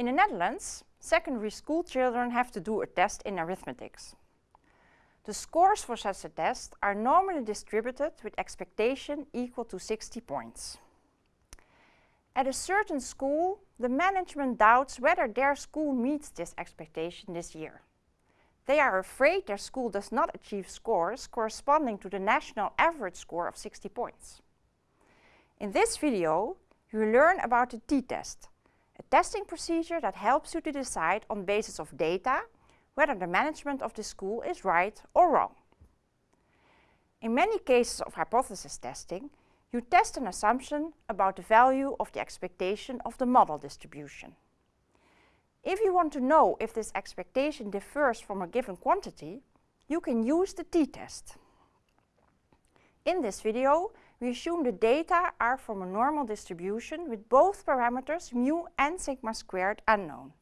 In the Netherlands, secondary school children have to do a test in arithmetics. The scores for such a test are normally distributed with expectation equal to 60 points. At a certain school, the management doubts whether their school meets this expectation this year. They are afraid their school does not achieve scores corresponding to the national average score of 60 points. In this video, you learn about the t-test, a testing procedure that helps you to decide on basis of data whether the management of the school is right or wrong. In many cases of hypothesis testing, you test an assumption about the value of the expectation of the model distribution. If you want to know if this expectation differs from a given quantity, you can use the t-test. In this video, we assume the data are from a normal distribution with both parameters mu and sigma squared unknown.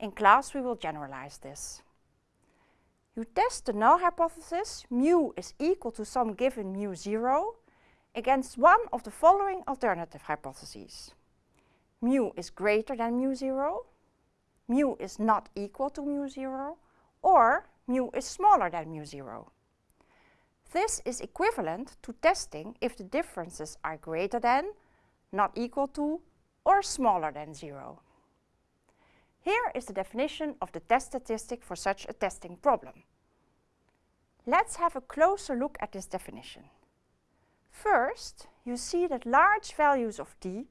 In class, we will generalize this. You test the null hypothesis, mu is equal to some given mu 0, against one of the following alternative hypotheses. Mu is greater than mu 0, mu is not equal to mu 0, or mu is smaller than mu 0. This is equivalent to testing if the differences are greater than, not equal to, or smaller than 0. Here is the definition of the test statistic for such a testing problem. Let's have a closer look at this definition. First, you see that large values of d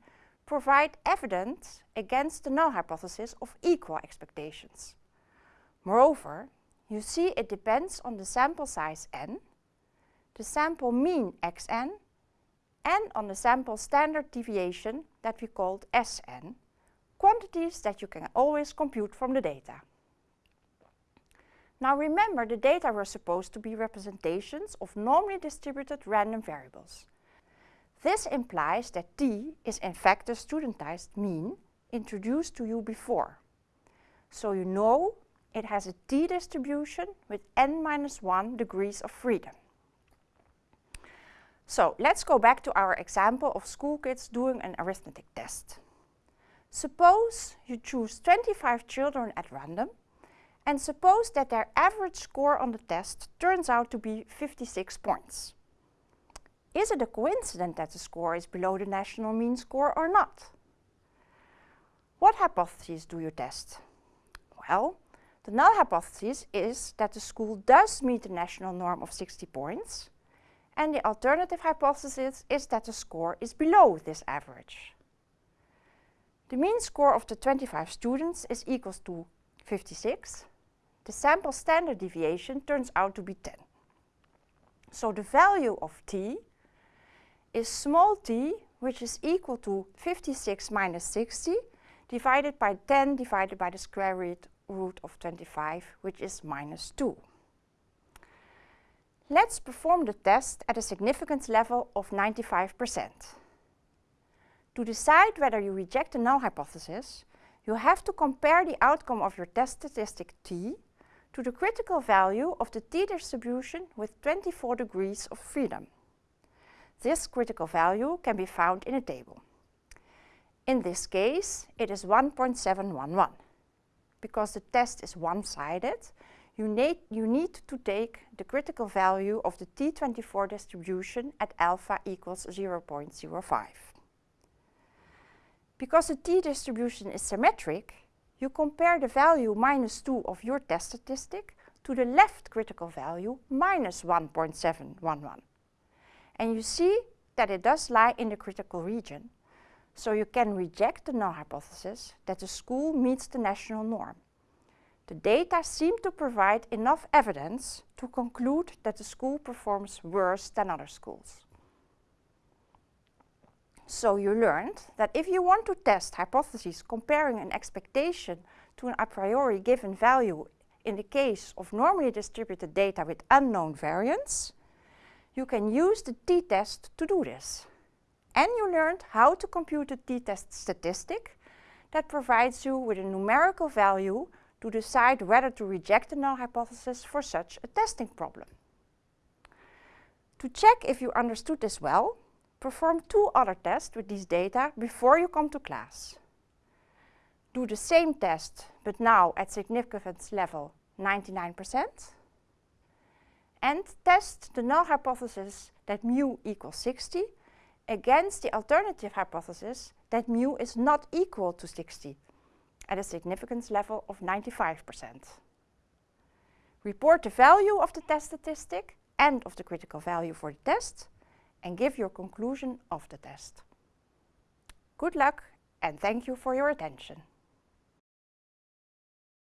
provide evidence against the null hypothesis of equal expectations. Moreover, you see it depends on the sample size n, the sample mean xn, and on the sample standard deviation that we called Sn, quantities that you can always compute from the data. Now remember, the data were supposed to be representations of normally distributed random variables. This implies that t is in fact the studentized mean introduced to you before. So you know it has a t distribution with n minus 1 degrees of freedom. So let's go back to our example of school kids doing an arithmetic test. Suppose you choose 25 children at random and suppose that their average score on the test turns out to be 56 points. Is it a coincidence that the score is below the national mean score or not? What hypotheses do you test? Well, the null hypothesis is that the school does meet the national norm of 60 points, and the alternative hypothesis is that the score is below this average. The mean score of the 25 students is equals to 56, the sample standard deviation turns out to be 10. So the value of t is small t, which is equal to 56 minus 60, divided by 10 divided by the square root, root of 25, which is minus 2. Let's perform the test at a significance level of 95%. To decide whether you reject the null hypothesis, you have to compare the outcome of your test statistic t to the critical value of the t-distribution with 24 degrees of freedom. This critical value can be found in a table. In this case, it is 1.711. Because the test is one-sided, you need, you need to take the critical value of the t24 distribution at alpha equals 0.05. Because the t-distribution is symmetric, you compare the value minus 2 of your test statistic to the left critical value minus 1.711. And you see that it does lie in the critical region, so you can reject the null hypothesis that the school meets the national norm. The data seem to provide enough evidence to conclude that the school performs worse than other schools. So you learned that if you want to test hypotheses comparing an expectation to an a priori given value in the case of normally distributed data with unknown variance, you can use the t-test to do this. And you learned how to compute a t-test statistic that provides you with a numerical value to decide whether to reject the null hypothesis for such a testing problem. To check if you understood this well, Perform two other tests with these data before you come to class. Do the same test, but now at significance level 99%. And test the null hypothesis that mu equals 60 against the alternative hypothesis that mu is not equal to 60 at a significance level of 95%. Report the value of the test statistic and of the critical value for the test and give your conclusion of the test. Good luck and thank you for your attention.